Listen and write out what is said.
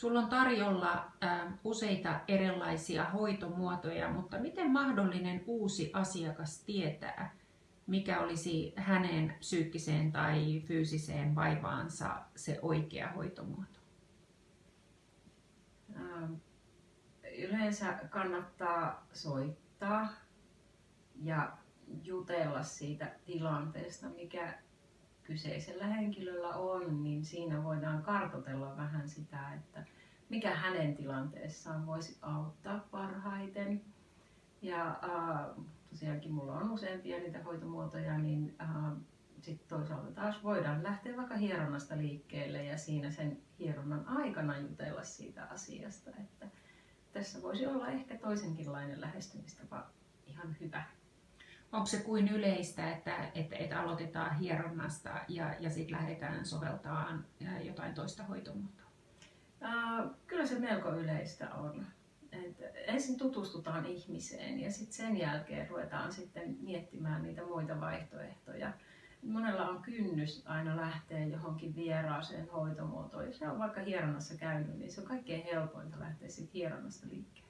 Sulla on tarjolla äh, useita erilaisia hoitomuotoja, mutta miten mahdollinen uusi asiakas tietää, mikä olisi hänen psyykkiseen tai fyysiseen vaivaansa se oikea hoitomuoto? Ähm, yleensä kannattaa soittaa ja jutella siitä tilanteesta, mikä kyseisellä henkilöllä on, niin siinä voidaan kartotella vähän sitä, että mikä hänen tilanteessaan voisi auttaa parhaiten. Ja äh, tosiaankin mulla on useampia niitä hoitomuotoja, niin äh, sitten toisaalta taas voidaan lähteä vaikka hieronnasta liikkeelle ja siinä sen hieronnan aikana jutella siitä asiasta. Että tässä voisi olla ehkä toisenkinlainen lähestymistapa ihan hyvä. Onko se kuin yleistä, että, että, että aloitetaan hieronnasta ja, ja sitten lähdetään soveltamaan jotain toista hoitomuotoa? Uh, kyllä se melko yleistä on. Et ensin tutustutaan ihmiseen ja sitten sen jälkeen ruvetaan sitten miettimään niitä muita vaihtoehtoja. Monella on kynnys aina lähteä johonkin vieraaseen hoitomuotoon. Jos on vaikka hieronnassa käynyt, niin se on kaikkein helpointa lähteä sitten hieronnasta liikkeelle.